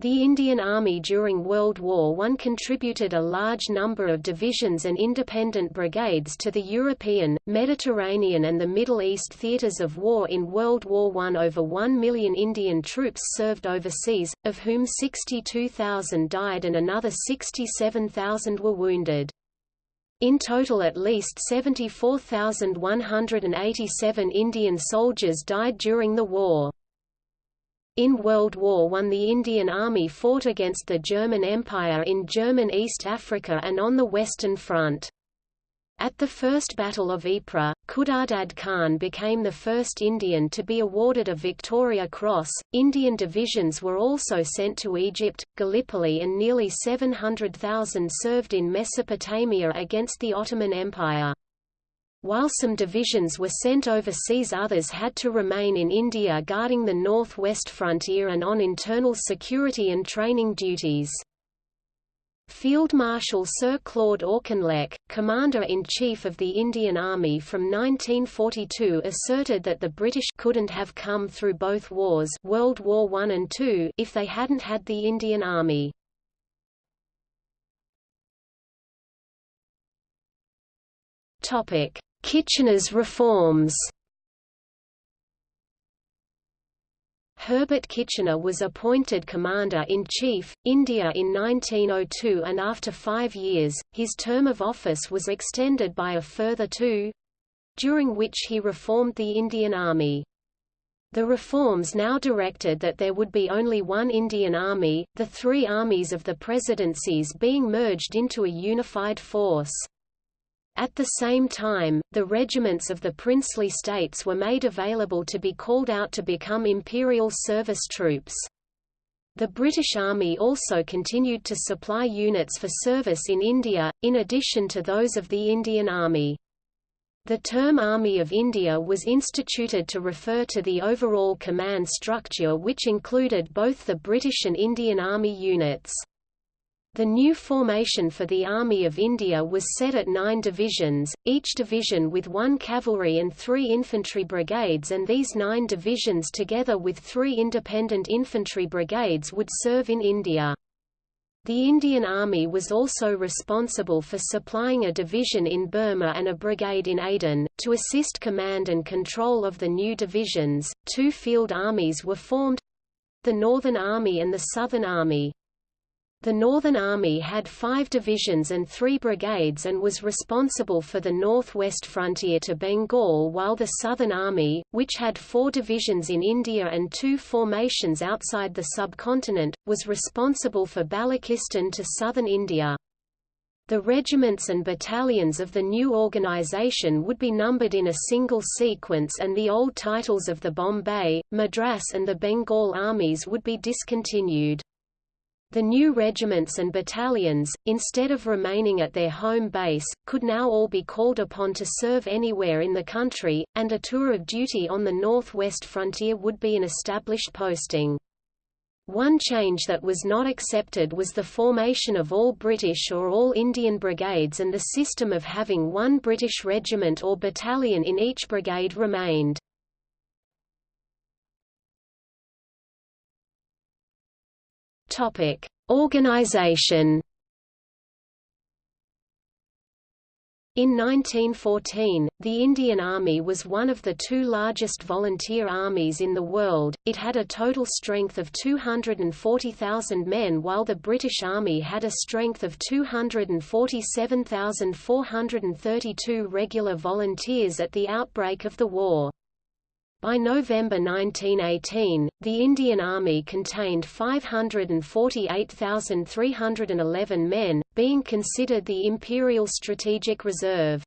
The Indian Army during World War I contributed a large number of divisions and independent brigades to the European, Mediterranean and the Middle East theatres of war in World War I. Over 1 million Indian troops served overseas, of whom 62,000 died and another 67,000 were wounded. In total at least 74,187 Indian soldiers died during the war. In World War I the Indian Army fought against the German Empire in German East Africa and on the Western Front. At the First Battle of Ypres, Khudadad Khan became the first Indian to be awarded a Victoria Cross. Indian divisions were also sent to Egypt, Gallipoli, and nearly 700,000 served in Mesopotamia against the Ottoman Empire. While some divisions were sent overseas others had to remain in India guarding the northwest frontier and on internal security and training duties. Field Marshal Sir Claude Auchinleck, Commander-in-Chief of the Indian Army from 1942 asserted that the British couldn't have come through both wars World War I and II if they hadn't had the Indian Army. Topic: Kitchener's reforms Herbert Kitchener was appointed Commander-in-Chief, India in 1902 and after five years, his term of office was extended by a further two—during which he reformed the Indian Army. The reforms now directed that there would be only one Indian Army, the three armies of the presidencies being merged into a unified force. At the same time, the regiments of the princely states were made available to be called out to become imperial service troops. The British Army also continued to supply units for service in India, in addition to those of the Indian Army. The term Army of India was instituted to refer to the overall command structure which included both the British and Indian Army units. The new formation for the Army of India was set at nine divisions, each division with one cavalry and three infantry brigades and these nine divisions together with three independent infantry brigades would serve in India. The Indian Army was also responsible for supplying a division in Burma and a brigade in Aden. To assist command and control of the new divisions, two field armies were formed the Northern Army and the Southern Army. The Northern Army had five divisions and three brigades and was responsible for the northwest frontier to Bengal while the Southern Army, which had four divisions in India and two formations outside the subcontinent, was responsible for Balochistan to southern India. The regiments and battalions of the new organization would be numbered in a single sequence and the old titles of the Bombay, Madras and the Bengal armies would be discontinued. The new regiments and battalions, instead of remaining at their home base, could now all be called upon to serve anywhere in the country, and a tour of duty on the northwest frontier would be an established posting. One change that was not accepted was the formation of all British or all Indian brigades and the system of having one British regiment or battalion in each brigade remained. Topic: Organization. In 1914, the Indian Army was one of the two largest volunteer armies in the world, it had a total strength of 240,000 men while the British Army had a strength of 247,432 regular volunteers at the outbreak of the war. By November 1918, the Indian Army contained 548,311 men, being considered the Imperial Strategic Reserve.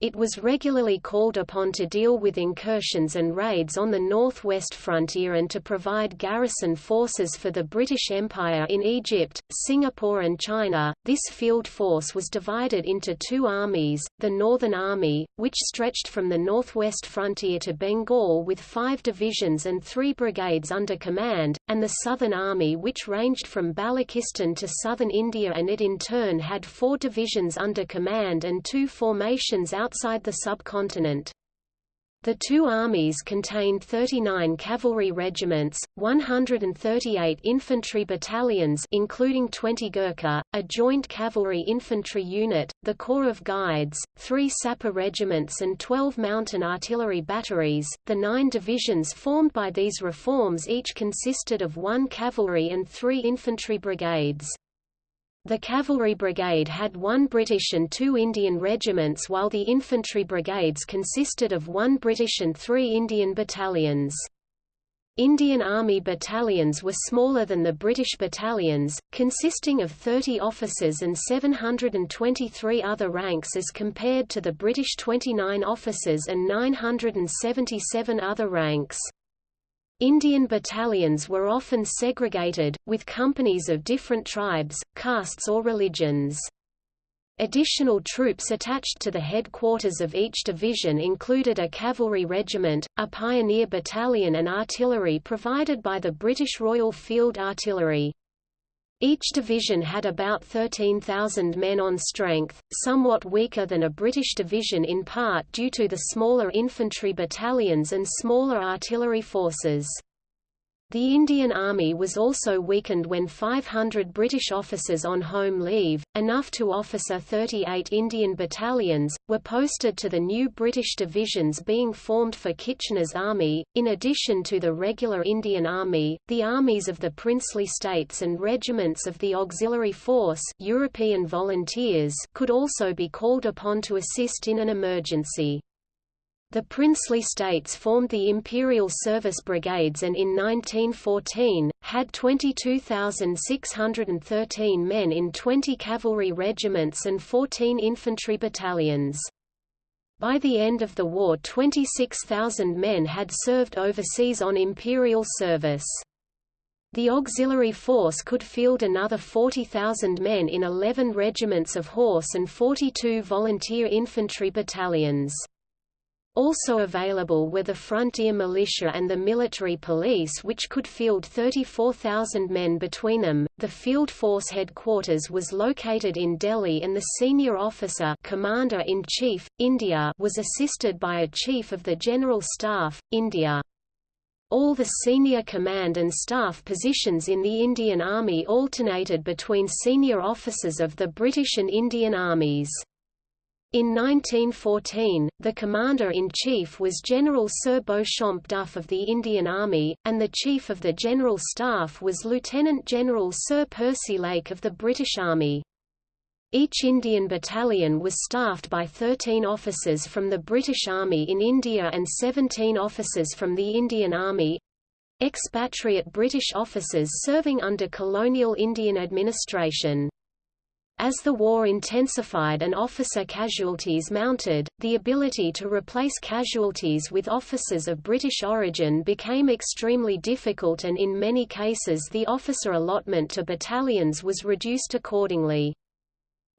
It was regularly called upon to deal with incursions and raids on the northwest frontier and to provide garrison forces for the British Empire in Egypt, Singapore and China. This field force was divided into two armies, the Northern Army, which stretched from the northwest frontier to Bengal with five divisions and three brigades under command, and the Southern Army which ranged from Balochistan to southern India and it in turn had four divisions under command and two formations out outside the subcontinent. The two armies contained 39 cavalry regiments, 138 infantry battalions including 20 Gurkha, a joint cavalry infantry unit, the Corps of Guides, three sapper regiments and 12 mountain artillery batteries. The nine divisions formed by these reforms each consisted of one cavalry and three infantry brigades. The cavalry brigade had one British and two Indian regiments while the infantry brigades consisted of one British and three Indian battalions. Indian Army battalions were smaller than the British battalions, consisting of 30 officers and 723 other ranks as compared to the British 29 officers and 977 other ranks. Indian battalions were often segregated, with companies of different tribes, castes or religions. Additional troops attached to the headquarters of each division included a cavalry regiment, a pioneer battalion and artillery provided by the British Royal Field Artillery. Each division had about 13,000 men on strength, somewhat weaker than a British division in part due to the smaller infantry battalions and smaller artillery forces. The Indian Army was also weakened when 500 British officers on home leave, enough to officer 38 Indian battalions, were posted to the new British divisions being formed for Kitchener's army. In addition to the regular Indian Army, the armies of the princely states and regiments of the auxiliary force European volunteers could also be called upon to assist in an emergency. The princely states formed the Imperial Service Brigades and in 1914, had 22,613 men in 20 cavalry regiments and 14 infantry battalions. By the end of the war 26,000 men had served overseas on imperial service. The auxiliary force could field another 40,000 men in 11 regiments of horse and 42 volunteer infantry battalions. Also available were the frontier militia and the military police which could field 34,000 men between them. The field force headquarters was located in Delhi and the senior officer Commander-in-Chief, India was assisted by a Chief of the General Staff, India. All the senior command and staff positions in the Indian Army alternated between senior officers of the British and Indian armies. In 1914, the Commander-in-Chief was General Sir Beauchamp Duff of the Indian Army, and the Chief of the General Staff was Lieutenant General Sir Percy Lake of the British Army. Each Indian battalion was staffed by 13 officers from the British Army in India and 17 officers from the Indian Army—expatriate British officers serving under colonial Indian administration. As the war intensified and officer casualties mounted, the ability to replace casualties with officers of British origin became extremely difficult and in many cases the officer allotment to battalions was reduced accordingly.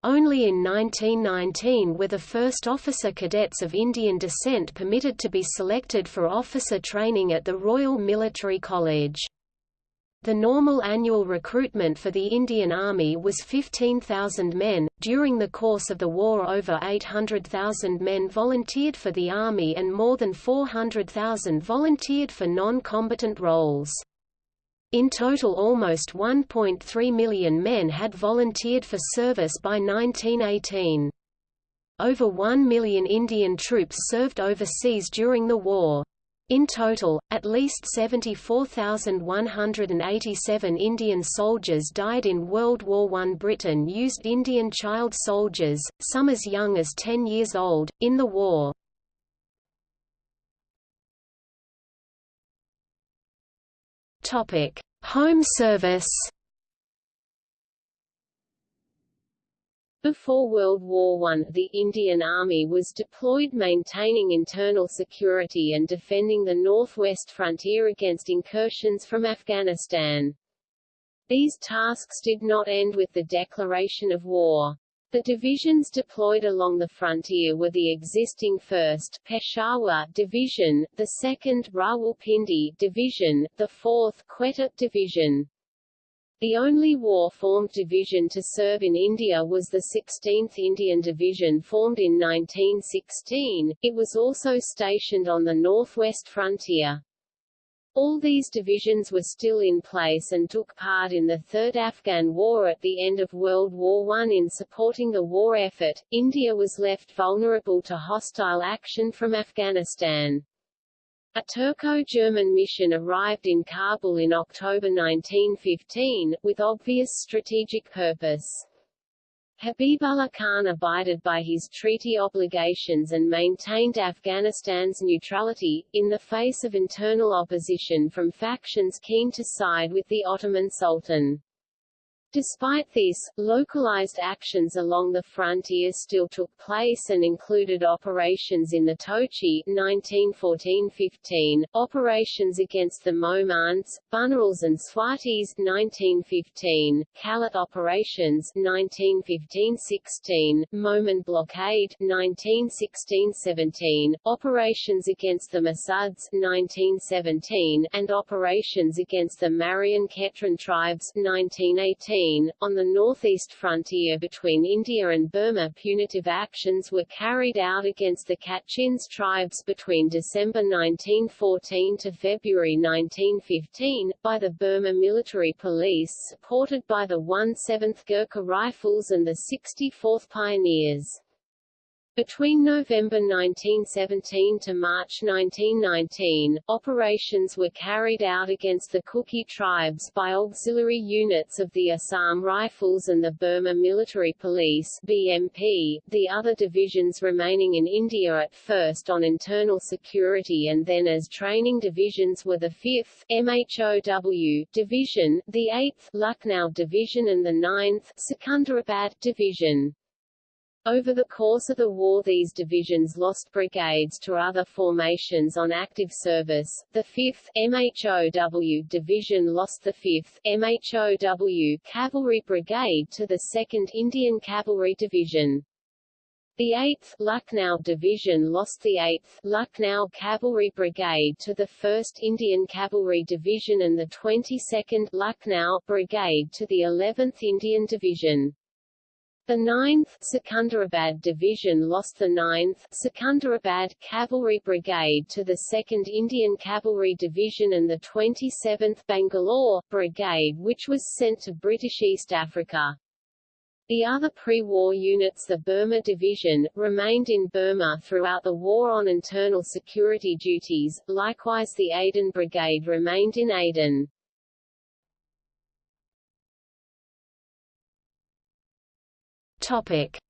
Only in 1919 were the first officer cadets of Indian descent permitted to be selected for officer training at the Royal Military College. The normal annual recruitment for the Indian Army was 15,000 men. During the course of the war, over 800,000 men volunteered for the Army and more than 400,000 volunteered for non combatant roles. In total, almost 1.3 million men had volunteered for service by 1918. Over 1 million Indian troops served overseas during the war. In total, at least 74,187 Indian soldiers died in World War I. Britain used Indian child soldiers, some as young as 10 years old, in the war. Home service Before World War I, the Indian Army was deployed maintaining internal security and defending the northwest frontier against incursions from Afghanistan. These tasks did not end with the declaration of war. The divisions deployed along the frontier were the existing 1st Peshawar Division, the 2nd Rawalpindi Division, the 4th Quetta Division. The only war-formed division to serve in India was the 16th Indian Division formed in 1916, it was also stationed on the northwest frontier. All these divisions were still in place and took part in the Third Afghan War at the end of World War I. In supporting the war effort, India was left vulnerable to hostile action from Afghanistan. A Turco-German mission arrived in Kabul in October 1915, with obvious strategic purpose. Habibullah Khan abided by his treaty obligations and maintained Afghanistan's neutrality, in the face of internal opposition from factions keen to side with the Ottoman Sultan. Despite this, localized actions along the frontier still took place and included operations in the Tochi 1914-15, operations against the Mohmandis, Bunerwals and Swatis 1915, Kalat operations 1915-16, Mohmand blockade 1916-17, operations against the Masuds 1917, and operations against the Marian Khetran tribes 1918 on the northeast frontier between India and Burma punitive actions were carried out against the Kachins tribes between December 1914 to February 1915, by the Burma Military Police supported by the 1/7th Gurkha Rifles and the 64th Pioneers. Between November 1917 to March 1919, operations were carried out against the Kuki tribes by auxiliary units of the Assam Rifles and the Burma Military Police BMP, the other divisions remaining in India at first on internal security and then as training divisions were the 5th MHOW Division, the 8th Lucknow Division and the 9th Secunderabad Division. Over the course of the war these divisions lost brigades to other formations on active service. The 5th MHOW Division lost the 5th MHOW Cavalry Brigade to the 2nd Indian Cavalry Division. The 8th Lucknow Division lost the 8th Lucknow Cavalry Brigade to the 1st Indian Cavalry Division and the 22nd Lucknow Brigade to the 11th Indian Division. The 9th Secunderabad Division lost the 9th Secunderabad Cavalry Brigade to the 2nd Indian Cavalry Division and the 27th Bangalore Brigade which was sent to British East Africa. The other pre-war units the Burma Division, remained in Burma throughout the war on internal security duties, likewise the Aden Brigade remained in Aden.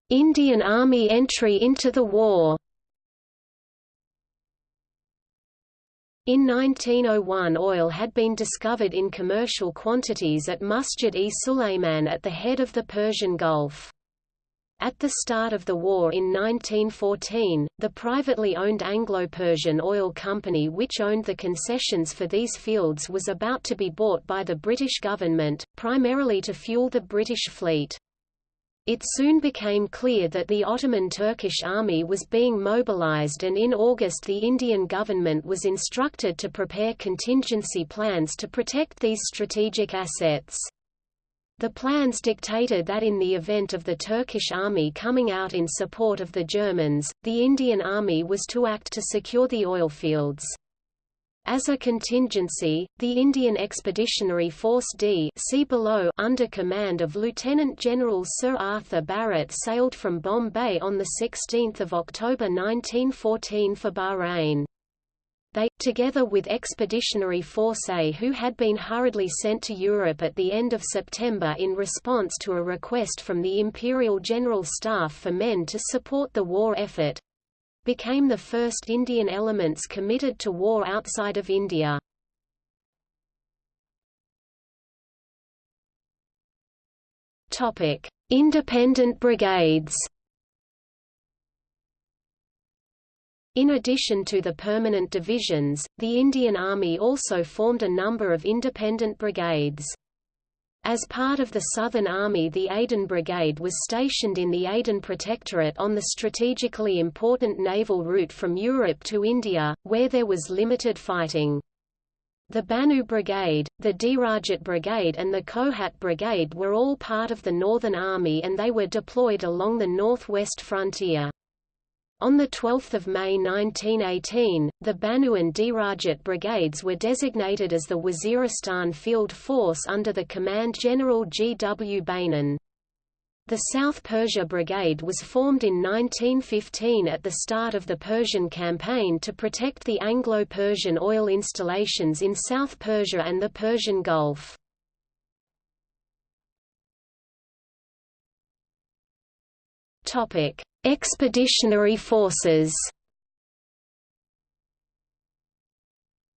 Indian Army entry into the war. In 1901 oil had been discovered in commercial quantities at Masjid-e Sulayman at the head of the Persian Gulf. At the start of the war in 1914, the privately owned Anglo-Persian Oil Company which owned the concessions for these fields was about to be bought by the British government, primarily to fuel the British fleet. It soon became clear that the Ottoman Turkish army was being mobilized and in August the Indian government was instructed to prepare contingency plans to protect these strategic assets. The plans dictated that in the event of the Turkish army coming out in support of the Germans, the Indian army was to act to secure the oil fields. As a contingency, the Indian Expeditionary Force D see below under command of Lieutenant General Sir Arthur Barrett sailed from Bombay on 16 October 1914 for Bahrain. They, together with Expeditionary Force A who had been hurriedly sent to Europe at the end of September in response to a request from the Imperial General Staff for men to support the war effort, became the first Indian elements committed to war outside of India. Topic: Independent brigades. In addition to the permanent divisions, the Indian Army also formed a number of independent brigades. As part of the Southern Army the Aden Brigade was stationed in the Aden Protectorate on the strategically important naval route from Europe to India, where there was limited fighting. The Bannu Brigade, the Derajat Brigade and the Kohat Brigade were all part of the Northern Army and they were deployed along the northwest frontier. On 12 May 1918, the Bannu and Derajat brigades were designated as the Waziristan Field Force under the command General G. W. Beynon. The South Persia Brigade was formed in 1915 at the start of the Persian campaign to protect the Anglo-Persian oil installations in South Persia and the Persian Gulf. Expeditionary forces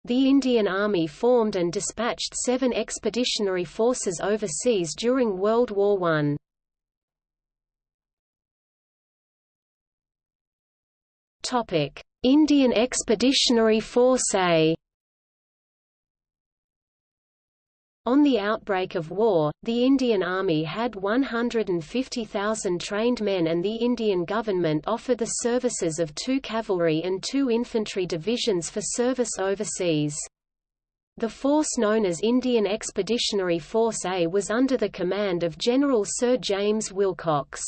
The Indian Army formed and dispatched seven expeditionary forces overseas during World War I. Topic: Indian Expeditionary Force A. On the outbreak of war, the Indian Army had 150,000 trained men and the Indian government offered the services of two cavalry and two infantry divisions for service overseas. The force known as Indian Expeditionary Force A was under the command of General Sir James Willcocks.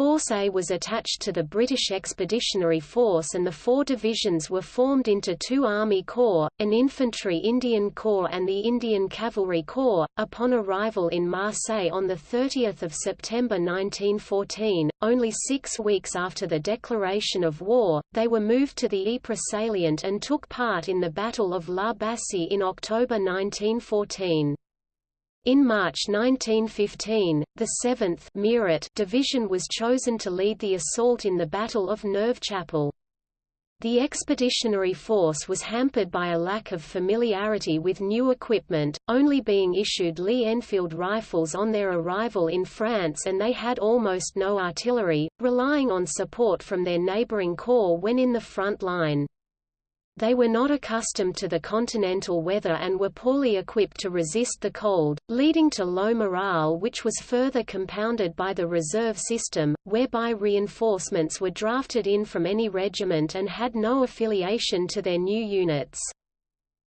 Force A was attached to the British Expeditionary Force and the four divisions were formed into two Army Corps, an Infantry Indian Corps and the Indian Cavalry Corps. Upon arrival in Marseille on 30 September 1914, only six weeks after the declaration of war, they were moved to the Ypres salient and took part in the Battle of La Bassée in October 1914. In March 1915, the 7th Meerut Division was chosen to lead the assault in the Battle of Neuve-Chapelle The expeditionary force was hampered by a lack of familiarity with new equipment, only being issued Lee Enfield rifles on their arrival in France and they had almost no artillery, relying on support from their neighboring corps when in the front line. They were not accustomed to the continental weather and were poorly equipped to resist the cold, leading to low morale which was further compounded by the reserve system, whereby reinforcements were drafted in from any regiment and had no affiliation to their new units.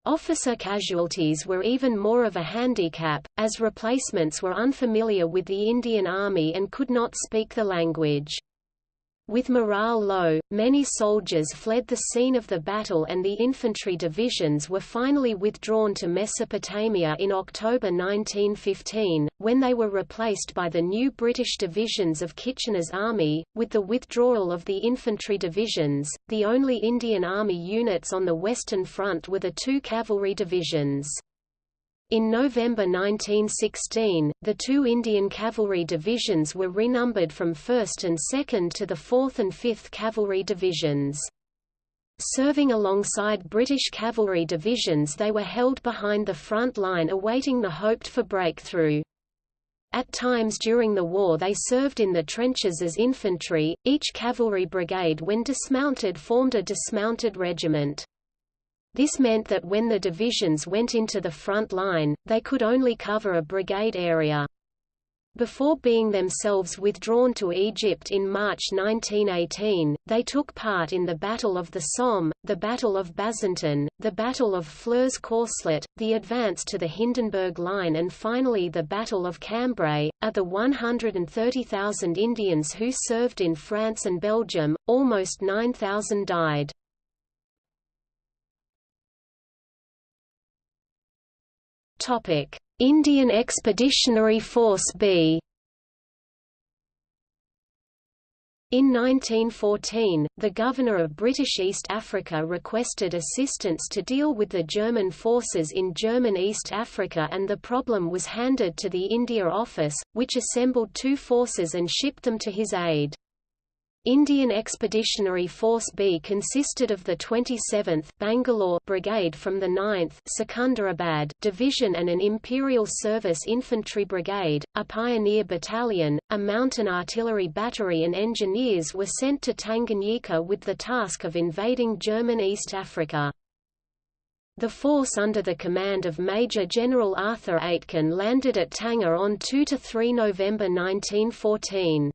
Officer casualties were even more of a handicap, as replacements were unfamiliar with the Indian Army and could not speak the language. With morale low, many soldiers fled the scene of the battle and the infantry divisions were finally withdrawn to Mesopotamia in October 1915, when they were replaced by the new British divisions of Kitchener's army. With the withdrawal of the infantry divisions, the only Indian Army units on the Western Front were the two cavalry divisions. In November 1916, the two Indian Cavalry divisions were renumbered from 1st and 2nd to the 4th and 5th Cavalry divisions. Serving alongside British cavalry divisions they were held behind the front line awaiting the hoped-for breakthrough. At times during the war they served in the trenches as infantry, each cavalry brigade when dismounted formed a dismounted regiment. This meant that when the divisions went into the front line, they could only cover a brigade area. Before being themselves withdrawn to Egypt in March 1918, they took part in the Battle of the Somme, the Battle of Bazentin, the Battle of Flers-Courcelette, the advance to the Hindenburg Line and finally the Battle of Cambrai. Of the 130,000 Indians who served in France and Belgium, almost 9,000 died. Indian Expeditionary Force B. In 1914, the governor of British East Africa requested assistance to deal with the German forces in German East Africa and the problem was handed to the India Office, which assembled two forces and shipped them to his aid. Indian Expeditionary Force B consisted of the 27th Bangalore Brigade from the 9th Secunderabad Division and an Imperial Service Infantry Brigade, a pioneer battalion, a mountain artillery battery and engineers were sent to Tanganyika with the task of invading German East Africa. The force under the command of Major General Arthur Aitken landed at Tanga on 2–3 November 1914.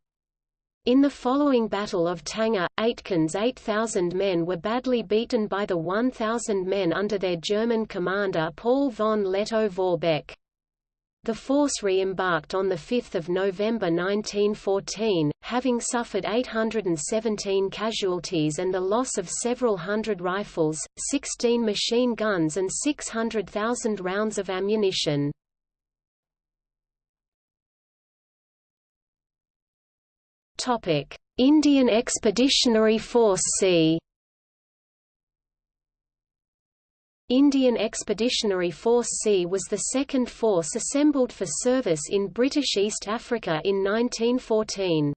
In the following Battle of Tanga, Aitken's 8,000 men were badly beaten by the 1,000 men under their German commander Paul von Lettow-Vorbeck. The force re-embarked on 5 November 1914, having suffered 817 casualties and the loss of several hundred rifles, 16 machine guns and 600,000 rounds of ammunition. Indian Expeditionary Force C. Indian Expeditionary Force C was the second force assembled for service in British East Africa in 1914.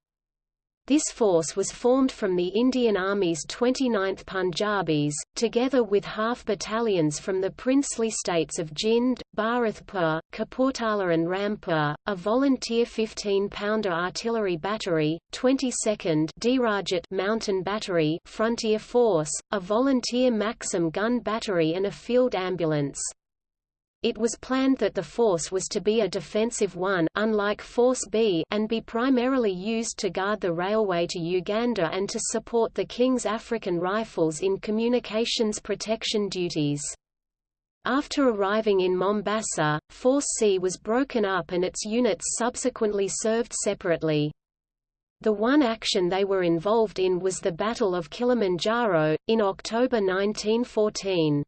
This force was formed from the Indian Army's 29th Punjabis, together with half battalions from the princely states of Jind, Bharatpur, Kapurthala and Rampur, a volunteer 15-pounder artillery battery, 22nd Derajat mountain battery frontier force, a volunteer Maxim gun battery and a field ambulance. It was planned that the force was to be a defensive one unlike Force B and be primarily used to guard the railway to Uganda and to support the King's African Rifles in communications protection duties. After arriving in Mombasa, Force C was broken up and its units subsequently served separately. The one action they were involved in was the Battle of Kilimanjaro, in October 1914.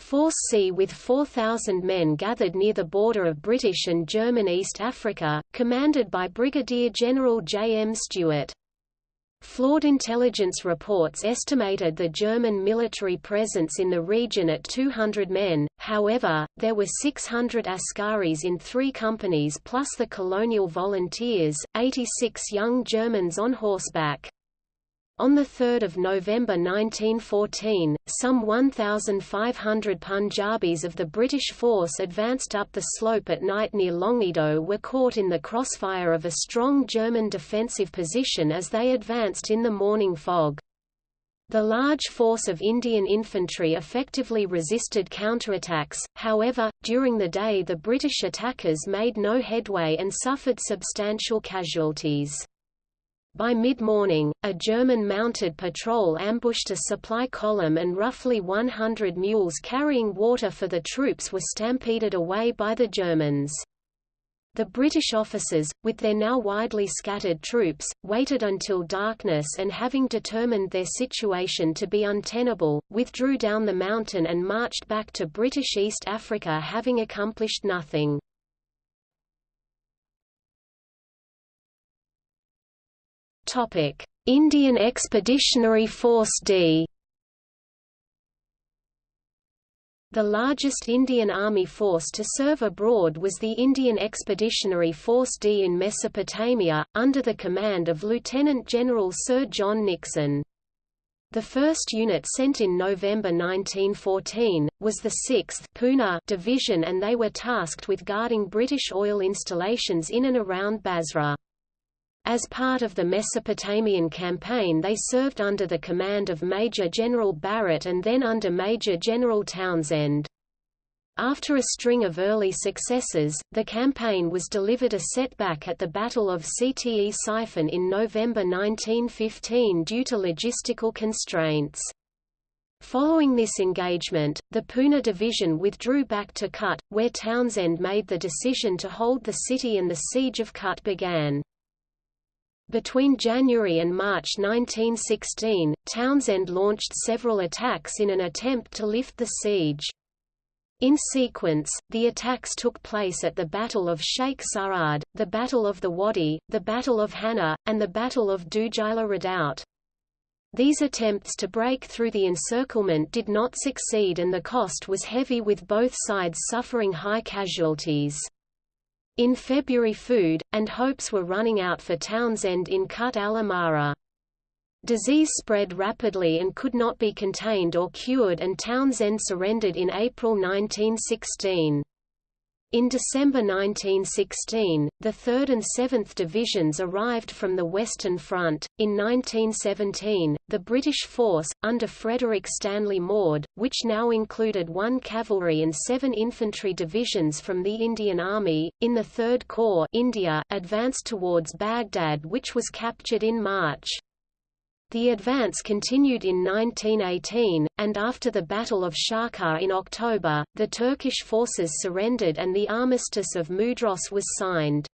Force C with 4,000 men gathered near the border of British and German East Africa, commanded by Brigadier General J. M. Stewart. Flawed intelligence reports estimated the German military presence in the region at 200 men, however, there were 600 Askaris in three companies plus the colonial volunteers, 86 young Germans on horseback. On 3 November 1914, some 1,500 Punjabis of the British force advanced up the slope at night near Longido were caught in the crossfire of a strong German defensive position as they advanced in the morning fog. The large force of Indian infantry effectively resisted counterattacks, however, during the day the British attackers made no headway and suffered substantial casualties. By mid-morning, a German mounted patrol ambushed a supply column and roughly 100 mules carrying water for the troops were stampeded away by the Germans. The British officers, with their now widely scattered troops, waited until darkness and having determined their situation to be untenable, withdrew down the mountain and marched back to British East Africa having accomplished nothing. Indian Expeditionary Force D. The largest Indian Army force to serve abroad was the Indian Expeditionary Force D in Mesopotamia, under the command of Lieutenant General Sir John Nixon. The first unit sent in November 1914, was the 6th Pune Division and they were tasked with guarding British oil installations in and around Basra. As part of the Mesopotamian campaign they served under the command of Major General Barrett and then under Major General Townshend. After a string of early successes, the campaign was delivered a setback at the Battle of Ctesiphon in November 1915 due to logistical constraints. Following this engagement, the Pune division withdrew back to Kut, where Townshend made the decision to hold the city and the siege of Kut began. Between January and March 1916, Townshend launched several attacks in an attempt to lift the siege. In sequence, the attacks took place at the Battle of Sheikh Sarad, the Battle of the Wadi, the Battle of Hanna, and the Battle of Dujaila Redoubt. These attempts to break through the encirclement did not succeed and the cost was heavy with both sides suffering high casualties. In February food, and hopes were running out for Townshend in Kut al Amara. Disease spread rapidly and could not be contained or cured and Townshend surrendered in April 1916. In December 1916, the 3rd and 7th Divisions arrived from the Western Front. In 1917, the British force, under Frederick Stanley Maude, which now included one cavalry and seven infantry divisions from the Indian Army, in the Third Corps India, advanced towards Baghdad which was captured in March. The advance continued in 1918, and after the Battle of Sharqa in October, the Turkish forces surrendered and the Armistice of Mudros was signed.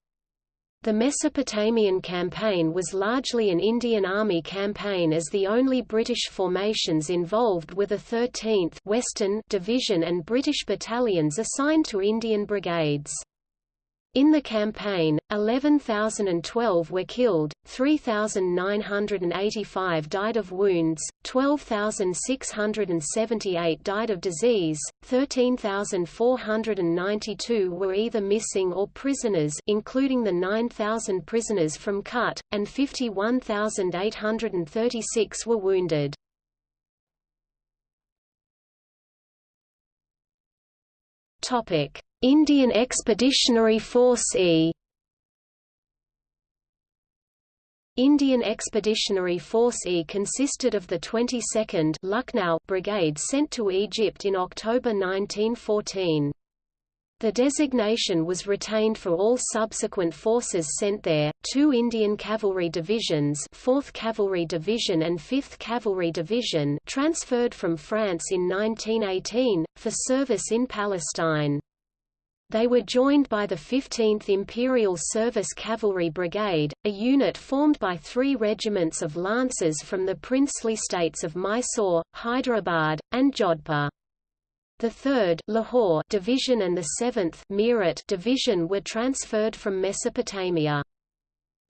The Mesopotamian campaign was largely an Indian Army campaign as the only British formations involved were the 13th Western Division and British battalions assigned to Indian brigades. In the campaign, 11,012 were killed, 3,985 died of wounds, 12,678 died of disease, 13,492 were either missing or prisoners including the 9,000 prisoners from Kut, and 51,836 were wounded. Topic Indian Expeditionary Force E Indian Expeditionary Force E consisted of the 22nd Lucknow Brigade sent to Egypt in October 1914. The designation was retained for all subsequent forces sent there, two Indian Cavalry Divisions 4th Cavalry Division and 5th Cavalry Division transferred from France in 1918, for service in Palestine. They were joined by the 15th Imperial Service Cavalry Brigade, a unit formed by three regiments of lancers from the princely states of Mysore, Hyderabad, and Jodhpur. The 3rd Lahore Division and the 7th Meerut Division were transferred from Mesopotamia.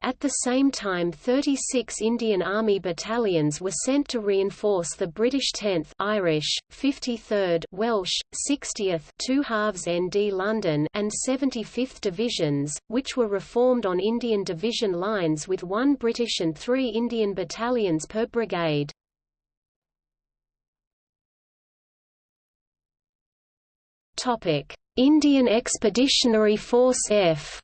At the same time 36 Indian Army battalions were sent to reinforce the British 10th Irish, 53rd Welsh, 60th 2 halves ND London and 75th Divisions, which were reformed on Indian division lines with one British and three Indian battalions per brigade. Indian Expeditionary Force F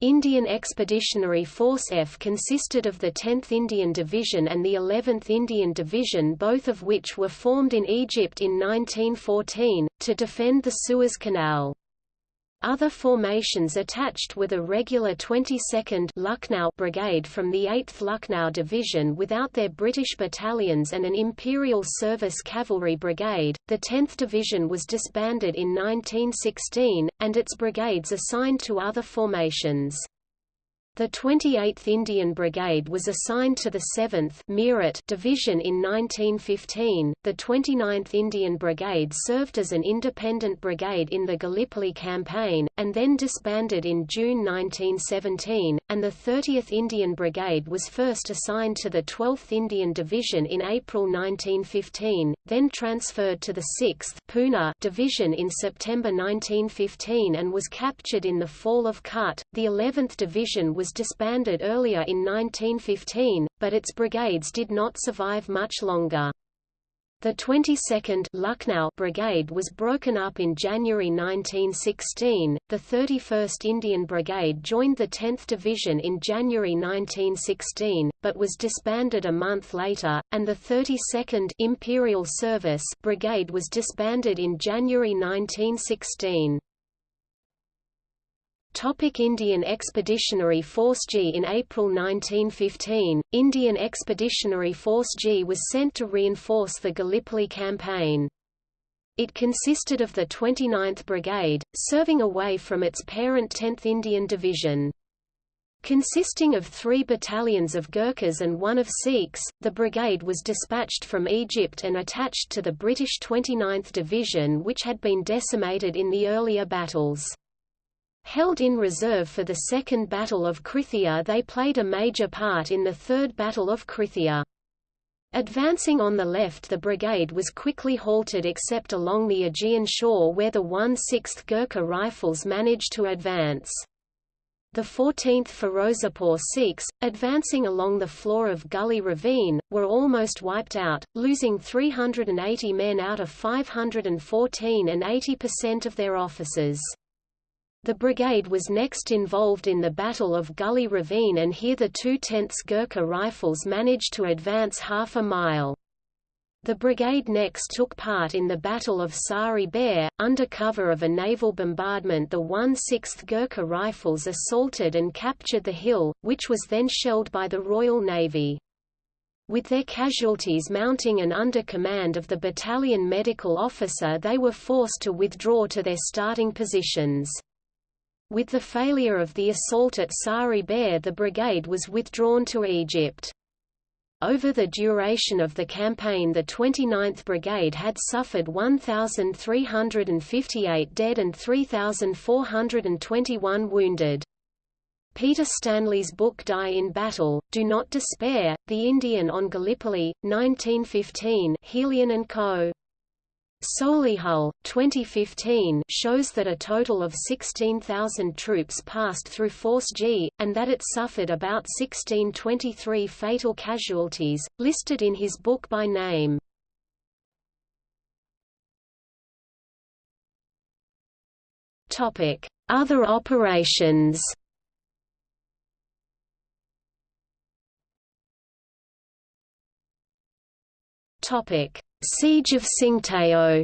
Indian Expeditionary Force F consisted of the 10th Indian Division and the 11th Indian Division both of which were formed in Egypt in 1914, to defend the Suez Canal. Other formations attached were the regular 22nd Lucknow Brigade from the 8th Lucknow Division without their British battalions and an Imperial Service Cavalry Brigade. The 10th Division was disbanded in 1916, and its brigades assigned to other formations. The 28th Indian Brigade was assigned to the 7th Meerut Division in 1915. The 29th Indian Brigade served as an independent brigade in the Gallipoli campaign, and then disbanded in June 1917, and the 30th Indian Brigade was first assigned to the 12th Indian Division in April 1915, then transferred to the 6th Pune Division in September 1915 and was captured in the fall of Kut. The 11th Division was disbanded earlier in 1915, but its brigades did not survive much longer. The 22nd Lucknow Brigade was broken up in January 1916, the 31st Indian Brigade joined the 10th Division in January 1916, but was disbanded a month later, and the 32nd Imperial Service Brigade was disbanded in January 1916. Topic Indian Expeditionary Force G In April 1915, Indian Expeditionary Force G was sent to reinforce the Gallipoli campaign. It consisted of the 29th Brigade, serving away from its parent 10th Indian Division. Consisting of three battalions of Gurkhas and one of Sikhs, the brigade was dispatched from Egypt and attached to the British 29th Division which had been decimated in the earlier battles. Held in reserve for the Second Battle of Krithia they played a major part in the Third Battle of Krithia. Advancing on the left the brigade was quickly halted except along the Aegean shore where the 1/6th Gurkha Rifles managed to advance. The 14th Firozapur Sikhs, advancing along the floor of Gully Ravine, were almost wiped out, losing 380 men out of 514 and 80% of their officers. The brigade was next involved in the Battle of Gully Ravine and here the 2/10 Gurkha Rifles managed to advance half a mile. The brigade next took part in the Battle of Sari Bair. Under cover of a naval bombardment the 1/6th Gurkha Rifles assaulted and captured the hill, which was then shelled by the Royal Navy. With their casualties mounting and under command of the battalion medical officer they were forced to withdraw to their starting positions. With the failure of the assault at Sari Bair the brigade was withdrawn to Egypt. Over the duration of the campaign the 29th Brigade had suffered 1,358 dead and 3,421 wounded. Peter Stanley's book Die in Battle, Do Not Despair, The Indian on Gallipoli, 1915 Helion and Co. Solihull, 2015 shows that a total of 16,000 troops passed through Force G, and that it suffered about 1623 fatal casualties, listed in his book by name. Other operations Topic Siege of Tsingtao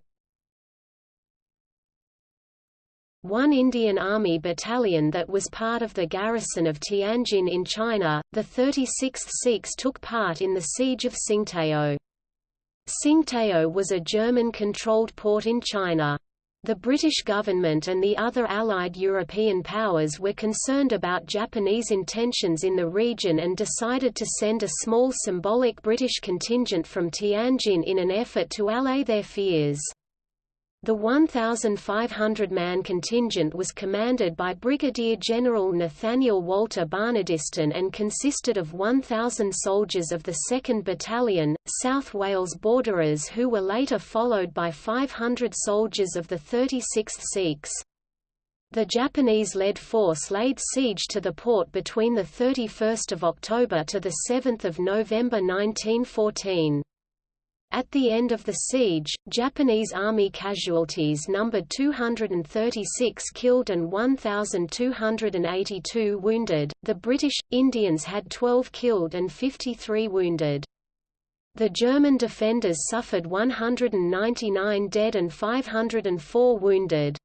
One Indian Army battalion that was part of the garrison of Tianjin in China, the 36th Sikhs took part in the Siege of Tsingtao. Tsingtao was a German-controlled port in China. The British government and the other Allied European powers were concerned about Japanese intentions in the region and decided to send a small symbolic British contingent from Tianjin in an effort to allay their fears. The 1,500-man contingent was commanded by Brigadier General Nathaniel Walter Barnardiston and consisted of 1,000 soldiers of the 2nd Battalion, South Wales Borderers who were later followed by 500 soldiers of the 36th Sikhs. The Japanese-led force laid siege to the port between 31 October to 7 November 1914. At the end of the siege, Japanese army casualties numbered 236 killed and 1,282 wounded. The British, Indians had 12 killed and 53 wounded. The German defenders suffered 199 dead and 504 wounded.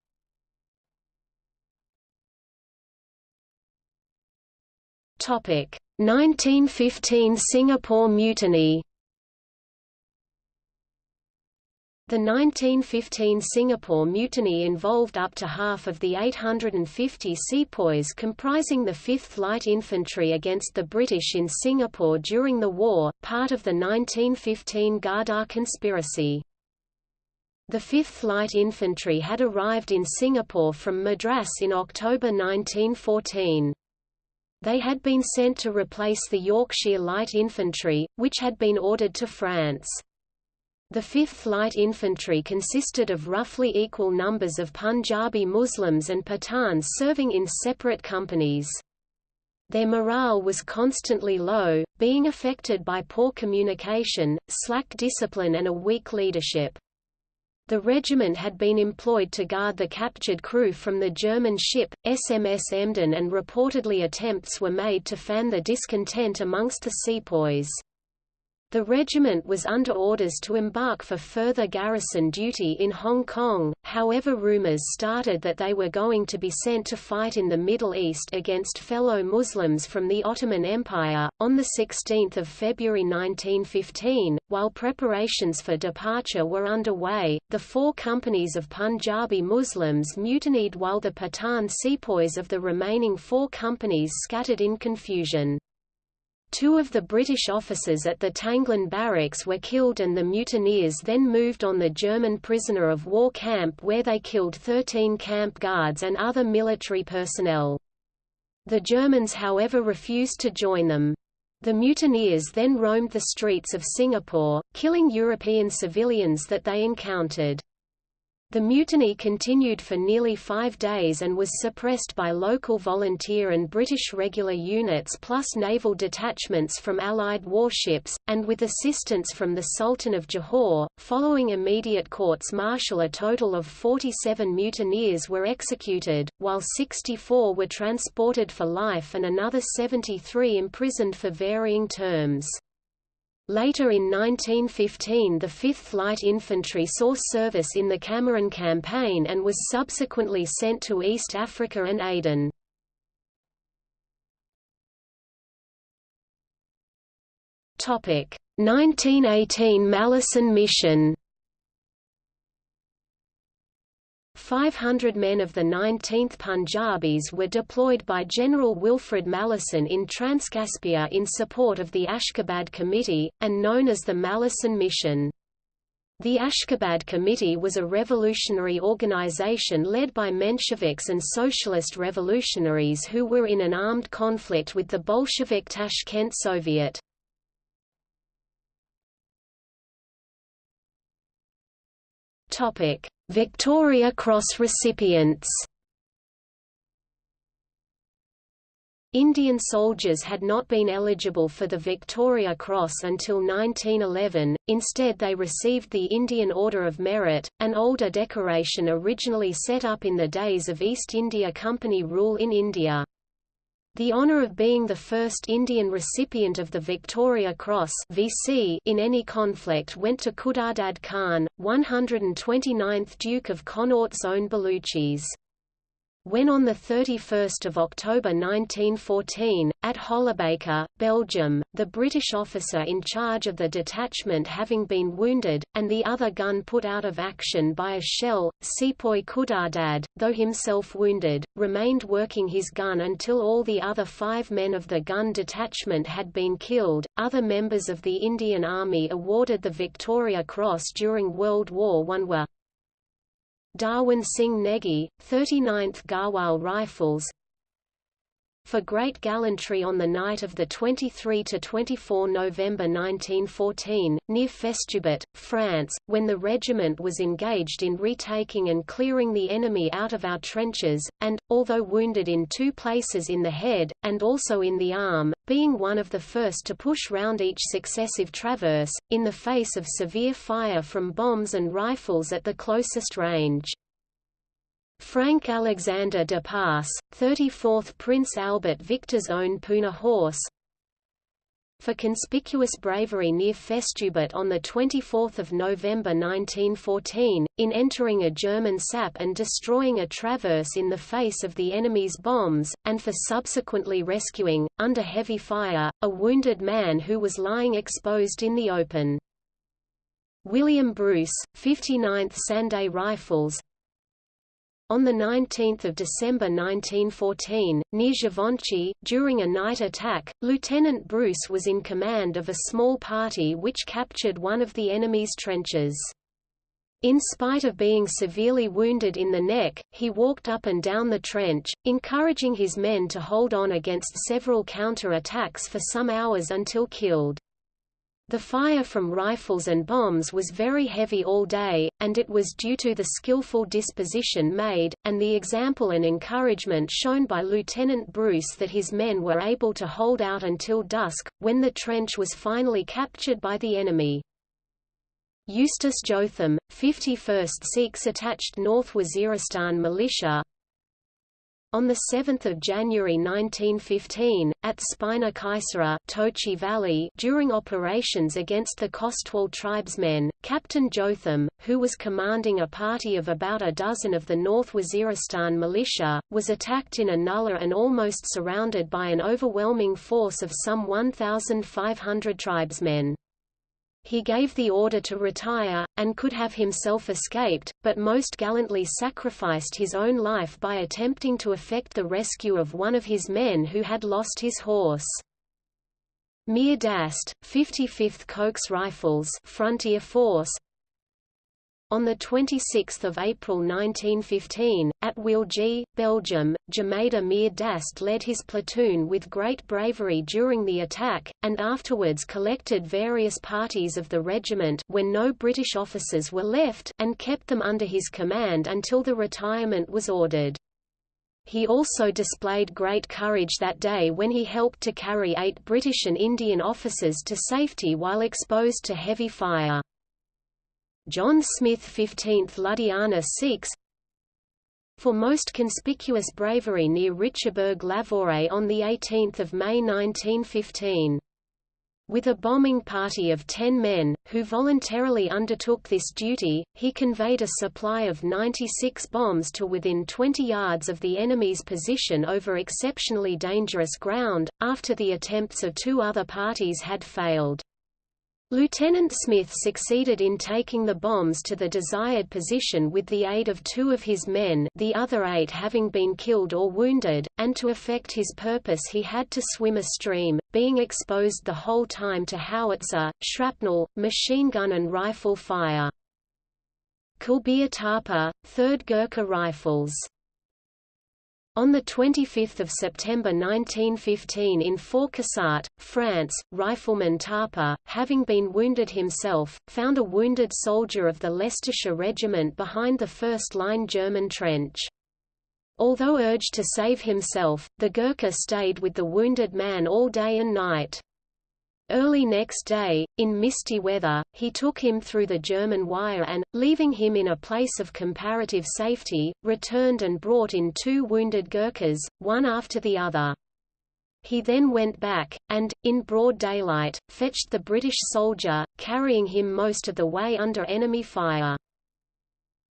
Topic: 1915 Singapore Mutiny. The 1915 Singapore Mutiny involved up to half of the 850 sepoys comprising the 5th Light Infantry against the British in Singapore during the war, part of the 1915 Ghadar conspiracy. The 5th Light Infantry had arrived in Singapore from Madras in October 1914. They had been sent to replace the Yorkshire Light Infantry, which had been ordered to France. The 5th Light Infantry consisted of roughly equal numbers of Punjabi Muslims and Pathans serving in separate companies. Their morale was constantly low, being affected by poor communication, slack discipline and a weak leadership. The regiment had been employed to guard the captured crew from the German ship, SMS Emden and reportedly attempts were made to fan the discontent amongst the sepoys. The regiment was under orders to embark for further garrison duty in Hong Kong, however rumors started that they were going to be sent to fight in the Middle East against fellow Muslims from the Ottoman Empire. On 16 February 1915, while preparations for departure were underway, the four companies of Punjabi Muslims mutinied while the Pathan sepoys of the remaining four companies scattered in confusion. Two of the British officers at the Tanglin barracks were killed and the mutineers then moved on the German prisoner of war camp where they killed 13 camp guards and other military personnel. The Germans however refused to join them. The mutineers then roamed the streets of Singapore, killing European civilians that they encountered. The mutiny continued for nearly five days and was suppressed by local volunteer and British regular units plus naval detachments from Allied warships, and with assistance from the Sultan of Johor. Following immediate courts martial, a total of 47 mutineers were executed, while 64 were transported for life and another 73 imprisoned for varying terms. Later in 1915 the 5th Light Infantry saw service in the Cameron Campaign and was subsequently sent to East Africa and Aden. Topic: 1918 Malleson Mission 500 men of the 19th Punjabis were deployed by General Wilfred Malleson in Transcaspia in support of the Ashgabad Committee, and known as the Malleson Mission. The Ashgabad Committee was a revolutionary organization led by Mensheviks and socialist revolutionaries who were in an armed conflict with the Bolshevik Tashkent Soviet. Topic: Victoria Cross recipients Indian soldiers had not been eligible for the Victoria Cross until 1911, instead they received the Indian Order of Merit, an older decoration originally set up in the days of East India Company rule in India. The honour of being the first Indian recipient of the Victoria Cross (VC) in any conflict went to Khudadad Khan, 129th Duke of Connaught's own Baluchis. When on 31 October 1914, at Hollebeke, Belgium, the British officer in charge of the detachment having been wounded, and the other gun put out of action by a shell, Sepoy Khudadad, though himself wounded, remained working his gun until all the other five men of the gun detachment had been killed. Other members of the Indian Army awarded the Victoria Cross during World War I were Darwan Singh Negi, 39th Garhwal Rifles. For great gallantry on the night of 23–24 November 1914, near Festubert, France, when the regiment was engaged in retaking and clearing the enemy out of our trenches, and, although wounded in two places in the head, and also in the arm, being one of the first to push round each successive traverse, in the face of severe fire from bombs and rifles at the closest range. Frank Alexander de Pass, 34th Prince Albert Victor's own Poona horse, for conspicuous bravery near Festubert on 24 November 1914, in entering a German sap and destroying a traverse in the face of the enemy's bombs, and for subsequently rescuing, under heavy fire, a wounded man who was lying exposed in the open. William Bruce, 59th Scinde Rifles, on 19 December 1914, near Givenchy, during a night attack, Lieutenant Bruce was in command of a small party which captured one of the enemy's trenches. In spite of being severely wounded in the neck, he walked up and down the trench, encouraging his men to hold on against several counter-attacks for some hours until killed. The fire from rifles and bombs was very heavy all day, and it was due to the skillful disposition made, and the example and encouragement shown by Lieutenant Bruce that his men were able to hold out until dusk, when the trench was finally captured by the enemy. Eustace Jotham, 51st Sikhs attached North Waziristan Militia, on 7 January 1915, at Spina Khaisora Tochi Valley during operations against the Khostwal tribesmen, Captain Jotham, who was commanding a party of about a dozen of the North Waziristan militia, was attacked in a nullah and almost surrounded by an overwhelming force of some 1,500 tribesmen. He gave the order to retire, and could have himself escaped, but most gallantly sacrificed his own life by attempting to effect the rescue of one of his men who had lost his horse. Mir Dast, 55th Coke's Rifles Frontier Force, On 26 April 1915, at Wieltje, Belgium, Jemadar Mir Dast led his platoon with great bravery during the attack, and afterwards collected various parties of the regiment when no British officers were left, and kept them under his command until the retirement was ordered. He also displayed great courage that day when he helped to carry eight British and Indian officers to safety while exposed to heavy fire. John Smyth 15th Ludhiana Sikhs for most conspicuous bravery near Richebourg L'Avoué on 18 May 1915. With a bombing party of 10 men, who voluntarily undertook this duty, he conveyed a supply of 96 bombs to within 20 yards of the enemy's position over exceptionally dangerous ground, after the attempts of two other parties had failed. Lieutenant Smyth succeeded in taking the bombs to the desired position with the aid of two of his men the other eight having been killed or wounded, and to effect his purpose he had to swim a stream, being exposed the whole time to howitzer, shrapnel, machine gun and rifle fire. Kulbir Thapa, 3rd Gurkha Rifles on 25 September 1915 in Fauquissart, France, rifleman Thapa, having been wounded himself, found a wounded soldier of the Leicestershire Regiment behind the first-line German trench. Although urged to save himself, the Gurkha stayed with the wounded man all day and night. Early next day, in misty weather, he took him through the German wire and, leaving him in a place of comparative safety, returned and brought in two wounded Gurkhas, one after the other. He then went back, and, in broad daylight, fetched the British soldier, carrying him most of the way under enemy fire.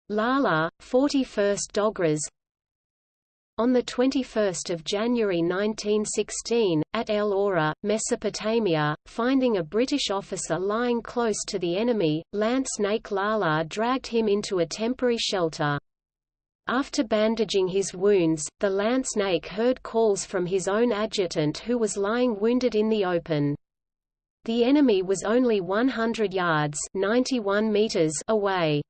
Lala, 41st Dogras, on 21 January 1916, at El Ora, Mesopotamia, finding a British officer lying close to the enemy, Lance Naik Lala dragged him into a temporary shelter. After bandaging his wounds, the Lance Naik heard calls from his own adjutant who was lying wounded in the open. The enemy was only 100 yards 91 meters away.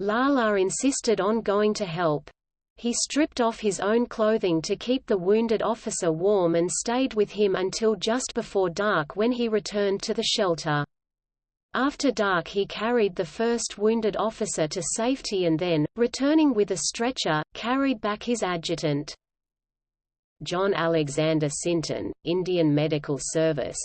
Lala insisted on going to help. He stripped off his own clothing to keep the wounded officer warm and stayed with him until just before dark when he returned to the shelter. After dark he carried the first wounded officer to safety and then, returning with a stretcher, carried back his adjutant. John Alexander Sinton, Indian Medical Service,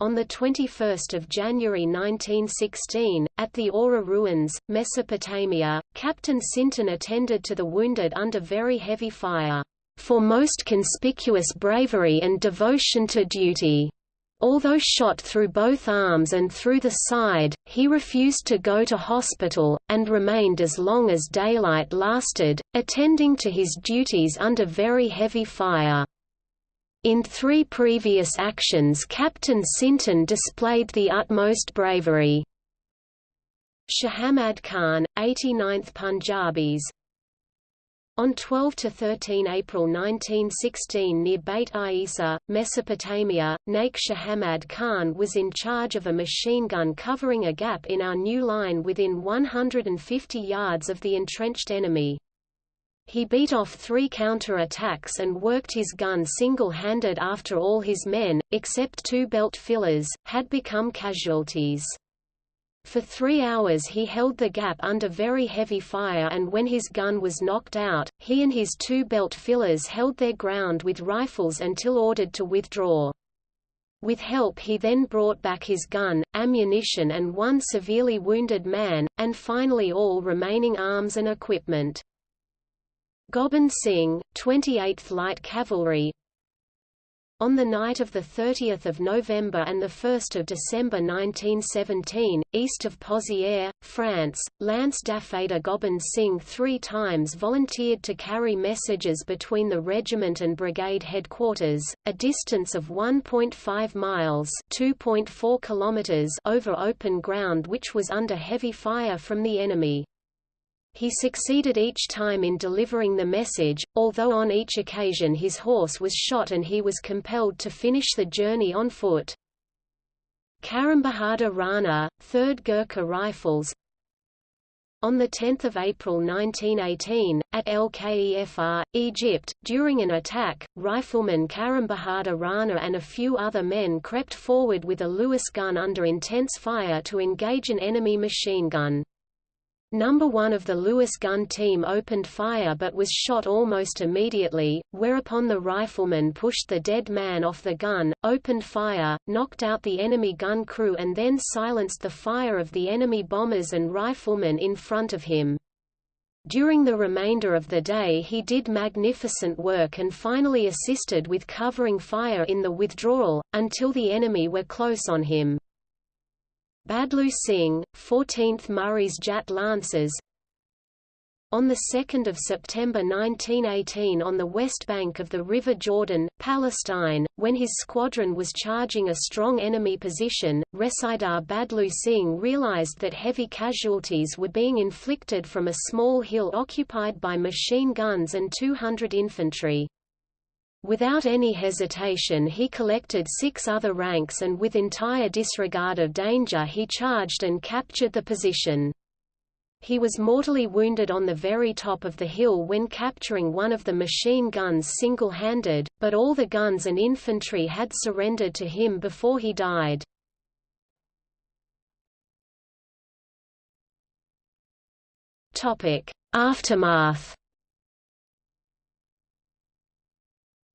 on 21 January 1916, at the Ora ruins, Mesopotamia, Captain Sinton attended to the wounded under very heavy fire, "...for most conspicuous bravery and devotion to duty." Although shot through both arms and through the side, he refused to go to hospital, and remained as long as daylight lasted, attending to his duties under very heavy fire. In three previous actions Captain Sinton displayed the utmost bravery. Shahamad Khan, 89th Punjabis On 12 to 13 April 1916 near Beit Isa, Mesopotamia, Naik Shahamad Khan was in charge of a machine gun covering a gap in our new line within 150 yards of the entrenched enemy. He beat off three counter-attacks and worked his gun single-handed after all his men, except two belt fillers, had become casualties. For three hours he held the gap under very heavy fire and when his gun was knocked out, he and his two belt fillers held their ground with rifles until ordered to withdraw. With help he then brought back his gun, ammunition and one severely wounded man, and finally all remaining arms and equipment. Gobind Singh, 28th Light Cavalry on the night of 30 November and 1 December 1917, east of Pozières, France, Lance Dafadar Gobind Singh three times volunteered to carry messages between the regiment and brigade headquarters, a distance of 1.5 miles kilometers over open ground which was under heavy fire from the enemy. He succeeded each time in delivering the message, although on each occasion his horse was shot and he was compelled to finish the journey on foot. Karam Bahadur Rana, 3rd Gurkha Rifles On 10 April 1918, at El Kefar, Egypt, during an attack, rifleman Karam Bahadur Rana and a few other men crept forward with a Lewis gun under intense fire to engage an enemy machine gun. Number 1 of the Lewis gun team opened fire but was shot almost immediately, whereupon the rifleman pushed the dead man off the gun, opened fire, knocked out the enemy gun crew and then silenced the fire of the enemy bombers and riflemen in front of him. During the remainder of the day he did magnificent work and finally assisted with covering fire in the withdrawal, until the enemy were close on him. Badlu Singh, 14th Murray's Jat Lancers On 2 September 1918 on the west bank of the River Jordan, Palestine, when his squadron was charging a strong enemy position, Risaldar Badlu Singh realized that heavy casualties were being inflicted from a small hill occupied by machine guns and 200 infantry. Without any hesitation he collected six other ranks and with entire disregard of danger he charged and captured the position. He was mortally wounded on the very top of the hill when capturing one of the machine guns single-handed, but all the guns and infantry had surrendered to him before he died. Aftermath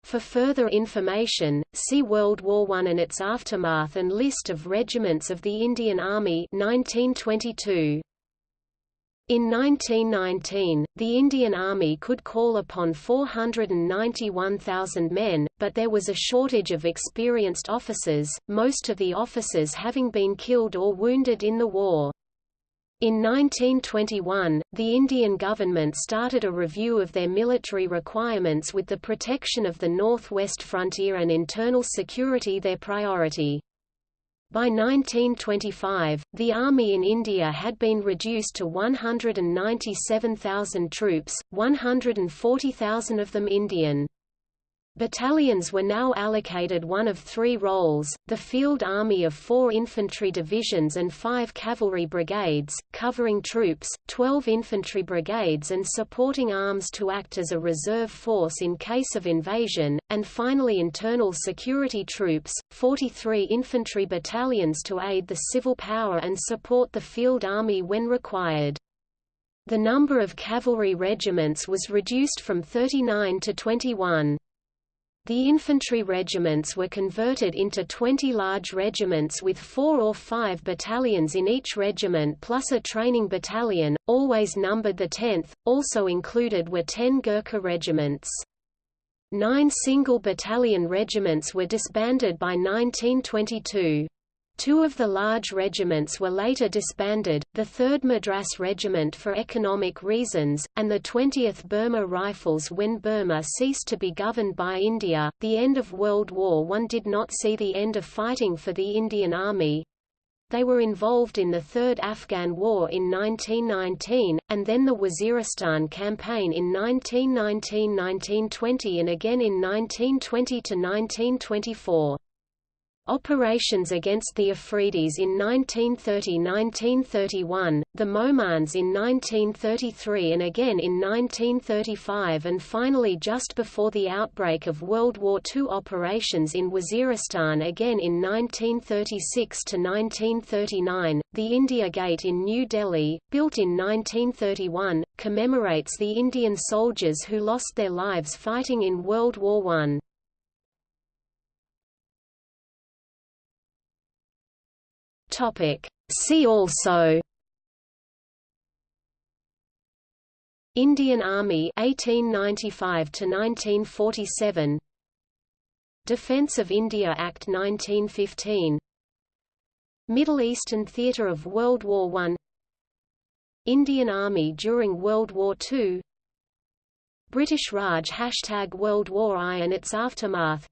For further information, see World War I and its aftermath and list of regiments of the Indian Army 1922. In 1919, the Indian Army could call upon 491,000 men, but there was a shortage of experienced officers, most of the officers having been killed or wounded in the war. In 1921, the Indian government started a review of their military requirements with the protection of the northwest frontier and internal security their priority. By 1925, the army in India had been reduced to 197,000 troops, 140,000 of them Indian. Battalions were now allocated one of three roles, the field army of four infantry divisions and five cavalry brigades, covering troops, 12 infantry brigades and supporting arms to act as a reserve force in case of invasion, and finally internal security troops, 43 infantry battalions to aid the civil power and support the field army when required. The number of cavalry regiments was reduced from 39 to 21. The infantry regiments were converted into 20 large regiments with four or five battalions in each regiment plus a training battalion, always numbered the 10th, also included were 10 Gurkha regiments. Nine single battalion regiments were disbanded by 1922. Two of the large regiments were later disbanded, the 3rd Madras Regiment for economic reasons, and the 20th Burma Rifles when Burma ceased to be governed by India. The end of World War I did not see the end of fighting for the Indian Army. They were involved in the Third Afghan War in 1919, and then the Waziristan campaign in 1919–1920 and again in 1920–1924. Operations against the Afridis in 1930–1931, the Mohmands in 1933 and again in 1935 and finally just before the outbreak of World War II operations in Waziristan again in 1936–1939. The India Gate in New Delhi, built in 1931, commemorates the Indian soldiers who lost their lives fighting in World War I. Topic. See also Indian Army 1895 to 1947 Defence of India Act 1915 Middle Eastern theatre of World War I Indian Army during World War II British Raj Hashtag World War I and its aftermath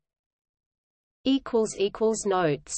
Notes